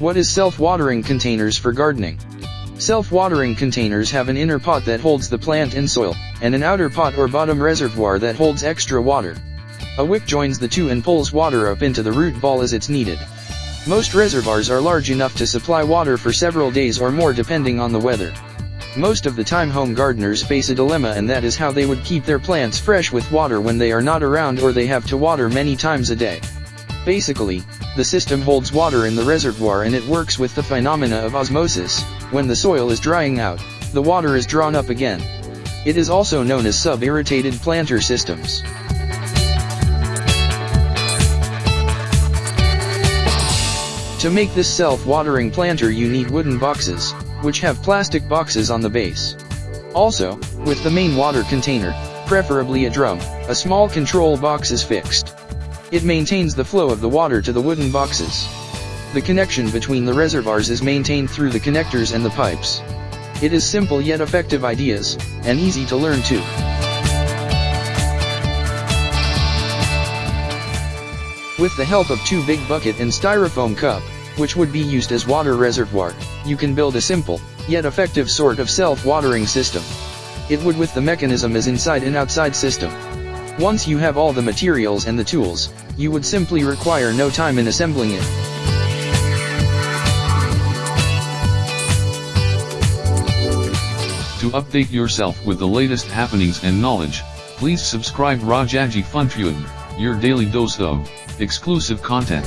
What is self-watering containers for gardening? Self-watering containers have an inner pot that holds the plant and soil, and an outer pot or bottom reservoir that holds extra water. A wick joins the two and pulls water up into the root ball as it's needed. Most reservoirs are large enough to supply water for several days or more depending on the weather. Most of the time home gardeners face a dilemma and that is how they would keep their plants fresh with water when they are not around or they have to water many times a day. Basically, the system holds water in the reservoir and it works with the phenomena of osmosis, when the soil is drying out, the water is drawn up again. It is also known as sub-irrigated planter systems. To make this self-watering planter you need wooden boxes, which have plastic boxes on the base. Also, with the main water container, preferably a drum, a small control box is fixed. It maintains the flow of the water to the wooden boxes. The connection between the reservoirs is maintained through the connectors and the pipes. It is simple yet effective ideas, and easy to learn too. With the help of two big bucket and styrofoam cup, which would be used as water reservoir, you can build a simple, yet effective sort of self-watering system. It would with the mechanism as inside and outside system. Once you have all the materials and the tools, you would simply require no time in assembling it. To update yourself with the latest happenings and knowledge, please subscribe Rajaji FunTube, your daily dose of exclusive content.